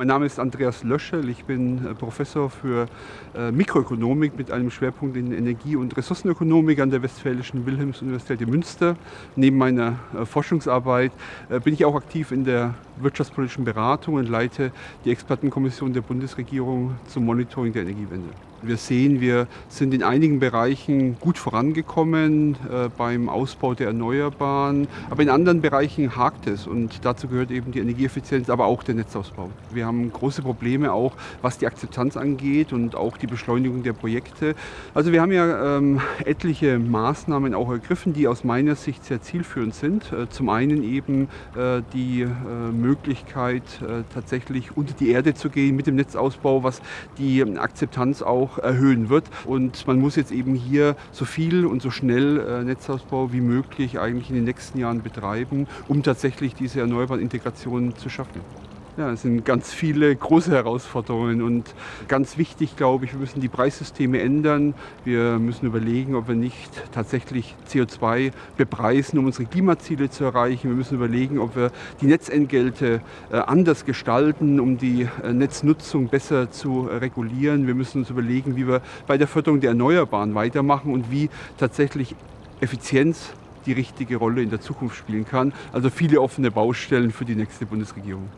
Mein Name ist Andreas Löschel, ich bin äh, Professor für äh, Mikroökonomik mit einem Schwerpunkt in Energie- und Ressourcenökonomik an der Westfälischen Wilhelms-Universität in Münster. Neben meiner äh, Forschungsarbeit bin ich auch aktiv in der wirtschaftspolitischen Beratung und leite die Expertenkommission der Bundesregierung zum Monitoring der Energiewende. Wir sehen, wir sind in einigen Bereichen gut vorangekommen äh, beim Ausbau der Erneuerbaren, aber in anderen Bereichen hakt es und dazu gehört eben die Energieeffizienz, aber auch der Netzausbau. Wir haben große Probleme auch, was die Akzeptanz angeht und auch die Beschleunigung der Projekte. Also wir haben ja ähm, etliche Maßnahmen auch ergriffen, die aus meiner Sicht sehr zielführend sind. Äh, zum einen eben äh, die äh, Möglichkeit, äh, tatsächlich unter die Erde zu gehen mit dem Netzausbau, was die Akzeptanz auch auch erhöhen wird. Und man muss jetzt eben hier so viel und so schnell äh, Netzausbau wie möglich eigentlich in den nächsten Jahren betreiben, um tatsächlich diese erneuerbaren Integrationen zu schaffen. Ja, es sind ganz viele große Herausforderungen und ganz wichtig, glaube ich, wir müssen die Preissysteme ändern. Wir müssen überlegen, ob wir nicht tatsächlich CO2 bepreisen, um unsere Klimaziele zu erreichen. Wir müssen überlegen, ob wir die Netzentgelte äh, anders gestalten, um die äh, Netznutzung besser zu regulieren. Wir müssen uns überlegen, wie wir bei der Förderung der Erneuerbaren weitermachen und wie tatsächlich Effizienz die richtige Rolle in der Zukunft spielen kann. Also viele offene Baustellen für die nächste Bundesregierung.